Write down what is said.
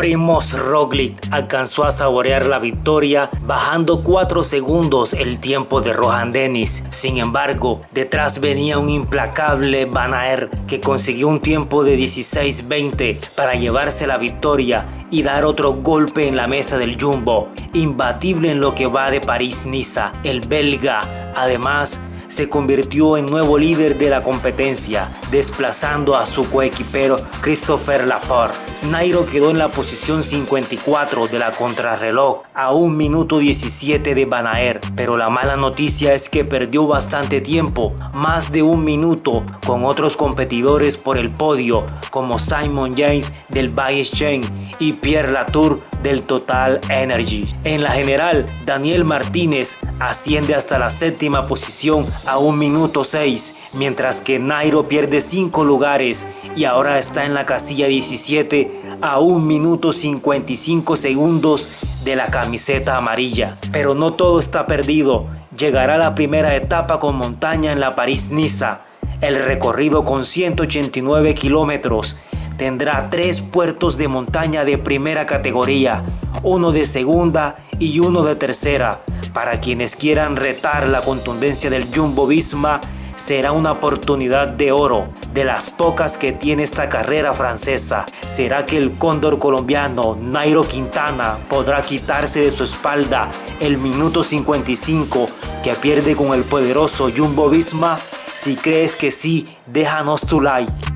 Primoz Roglic alcanzó a saborear la victoria bajando 4 segundos el tiempo de Rohan Dennis. Sin embargo, detrás venía un implacable Van Aert que consiguió un tiempo de 16-20 para llevarse la victoria y dar otro golpe en la mesa del Jumbo. Imbatible en lo que va de París-Niza, el belga, además se convirtió en nuevo líder de la competencia, desplazando a su coequipero Christopher Laporte. Nairo quedó en la posición 54 de la contrarreloj a 1 minuto 17 de Banaer, pero la mala noticia es que perdió bastante tiempo, más de un minuto, con otros competidores por el podio como Simon James del Baye's Chain y Pierre Latour del Total Energy. En la general, Daniel Martínez asciende hasta la séptima posición a 1 minuto 6, mientras que Nairo pierde 5 lugares y ahora está en la casilla 17 a 1 minuto 55 segundos de la camiseta amarilla. Pero no todo está perdido, llegará la primera etapa con montaña en la París-Niza, el recorrido con 189 kilómetros tendrá tres puertos de montaña de primera categoría, uno de segunda y uno de tercera. Para quienes quieran retar la contundencia del Jumbo Visma, será una oportunidad de oro, de las pocas que tiene esta carrera francesa. ¿Será que el cóndor colombiano Nairo Quintana podrá quitarse de su espalda el minuto 55 que pierde con el poderoso Jumbo Visma? Si crees que sí, déjanos tu like.